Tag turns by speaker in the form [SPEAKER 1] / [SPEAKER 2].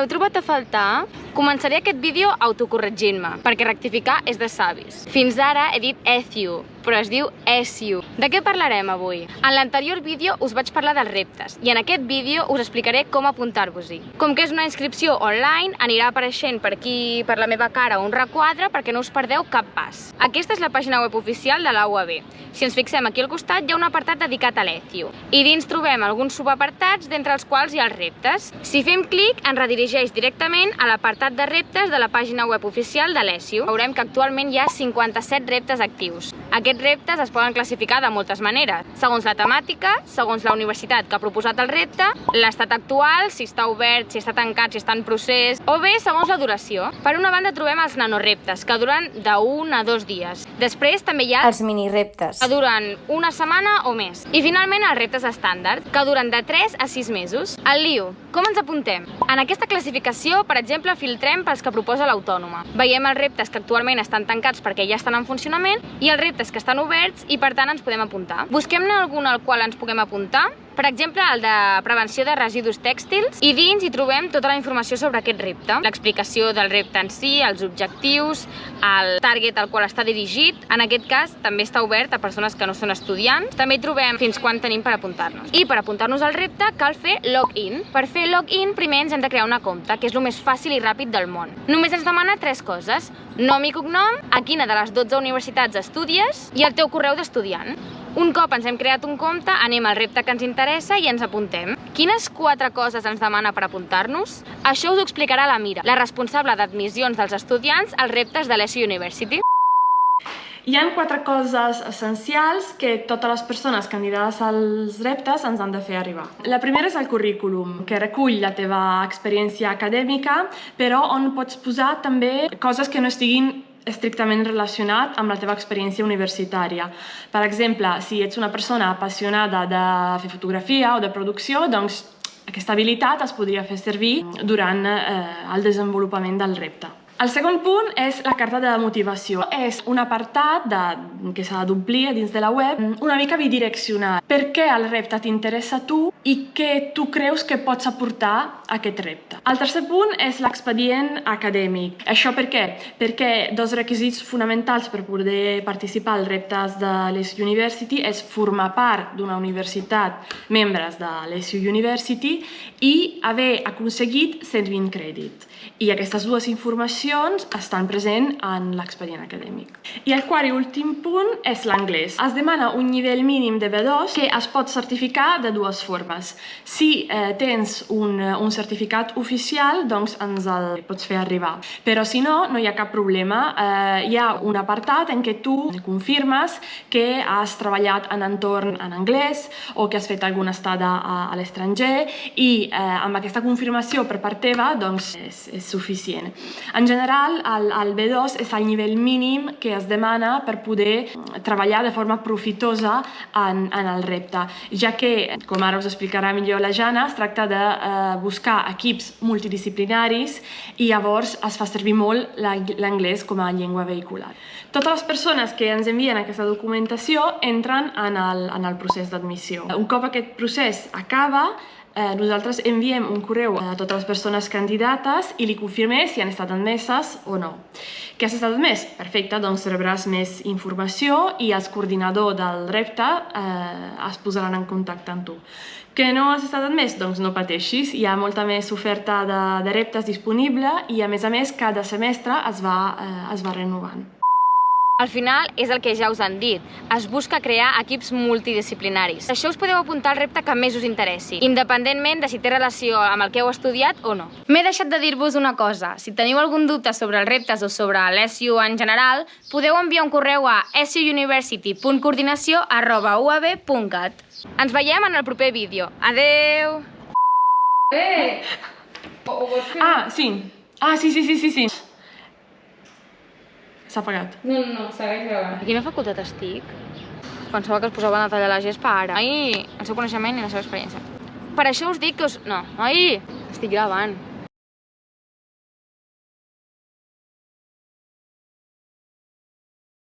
[SPEAKER 1] Hola! M'heu trobat a faltar? Començaré aquest vídeo autocorregint-me, perquè rectificar és de savis. Fins ara he dit ETHIU, però es diu ESIU. De què parlarem avui? En l'anterior vídeo us vaig parlar dels reptes, i en aquest vídeo us explicaré com apuntar-vos-hi. Com que és una inscripció online, anirà apareixent per aquí, per la meva cara, un requadre perquè no us perdeu cap pas. Aquesta és la pàgina web oficial de la UAB. Si ens fixem aquí al costat hi ha un apartat dedicat a l'ETHIU, i dins trobem alguns subapartats, d'entre els quals hi ha els reptes. Si fem clic, ens redirigeix directament a l'apartat de reptes de la pàgina web oficial de l'ESIU. Veurem que actualment hi ha 57 reptes actius. Aquests reptes es poden classificar de moltes maneres, segons la temàtica, segons la universitat que ha proposat el repte, l'estat actual, si està obert, si està tancat, si està en procés, o bé segons la duració. Per una banda trobem els nanoreptes, que duren d'un a dos dies. Després també hi ha
[SPEAKER 2] Els minireptes.
[SPEAKER 1] que duren una setmana o més. I finalment els reptes estàndard, que duren de 3 a 6 mesos. El lío, com ens apuntem? En aquesta classificació, per exemple, filtrem pels que proposa l'autònoma. Veiem els reptes que actualment estan tancats perquè ja estan en funcionament i els reptes que estan oberts i per tant ens podem apuntar. Busquem-ne algun al qual ens puguem apuntar per exemple, el de prevenció de residus tèxtils, i dins hi trobem tota la informació sobre aquest repte. L'explicació del repte en si, els objectius, el target al qual està dirigit. En aquest cas, també està obert a persones que no són estudiants. També hi trobem fins quan tenim per apuntar-nos. I per apuntar-nos al repte cal fer login. Per fer login, primer ens hem de crear una compte, que és el més fàcil i ràpid del món. Només ens demana tres coses. Nom i cognom, a quina de les 12 universitats estudies i el teu correu d'estudiant. Un cop ens hem creat un compte, anem al repte que ens interessa i ens apuntem. Quines quatre coses ens demana per apuntar-nos? Això us ho explicarà la Mira, la responsable d'admissions dels estudiants als reptes de l'ESI University.
[SPEAKER 3] Hi ha quatre coses essencials que totes les persones candidades als reptes ens han de fer arribar. La primera és el currículum, que recull la teva experiència acadèmica, però on pots posar també coses que no estiguin estrictament relacionat amb la teva experiència universitària. Per exemple, si ets una persona apassionada de fer fotografia o de producció, doncs aquesta habilitat es podria fer servir durant eh, el desenvolupament del repte. El segon punt és la carta de motivació. És un apartat de, que s'ha d'omplir dins de la web, una mica bidireccional. Per què el repte t'interessa a tu i què tu creus que pots aportar a aquest repte. El tercer punt és l'expedient acadèmic. Això per què? Perquè dos requisits fonamentals per poder participar als reptes de l'ESU University és formar part d'una universitat membres de l'ESU University i haver aconseguit 120 crèdits. I aquestes dues informacions estan presents en l'expedient acadèmic. I el quart i últim punt és l'anglès. Es demana un nivell mínim de B2 que es pot certificar de dues formes. Si eh, tens un, un certificat oficial, doncs ens el pots fer arribar. Però si no, no hi ha cap problema. Eh, hi ha un apartat en què tu confirmes que has treballat en entorn en anglès o que has fet alguna estada a, a l'estranger i eh, amb aquesta confirmació per part teva doncs és, és suficient. En general, el, el B2 és el nivell mínim que es demana per poder treballar de forma profitosa en, en el repte, ja que, com ara us explicarà millor la Jana, es tracta de eh, buscar equips multidisciplinaris i llavors es fa servir molt l'anglès com a llengua vehicular. Totes les persones que ens envien aquesta documentació entren en el, en el procés d'admissió. Un cop aquest procés acaba, eh, nosaltres enviem un correu a totes les persones candidates i li confirmem si han estat admeses o no. Que has estat admès? Perfecte, doncs rebràs més informació i els coordinadors del repte eh, es posaran en contacte amb tu. Que no has estat admès? Doncs no pateixis, hi ha molta més oferta de, de reptes disponible i a més a més cada semestre es va, eh, es va renovant.
[SPEAKER 1] Al final és el que ja us han dit, es busca crear equips multidisciplinaris. Això us podeu apuntar al repte que més us interessi, independentment de si té relació amb el que heu estudiat o no. M'he deixat de dir-vos una cosa, si teniu algun dubte sobre els reptes o sobre l'ESIU en general, podeu enviar un correu a siuniversity.coordinació.uab.cat. Ens veiem en el proper vídeo. Adeu!
[SPEAKER 4] Eh! O, o vols fer...
[SPEAKER 3] Ah, sí. Ah, sí, sí, sí, sí, sí. S'ha apagat.
[SPEAKER 4] No, no, no, segueix gravant.
[SPEAKER 1] A quina facultat estic? Pensava que es posaven a tallar la gespa ara. Ai, el seu coneixement i la seva experiència. Per això us dic que us... No, ai, estic gravant.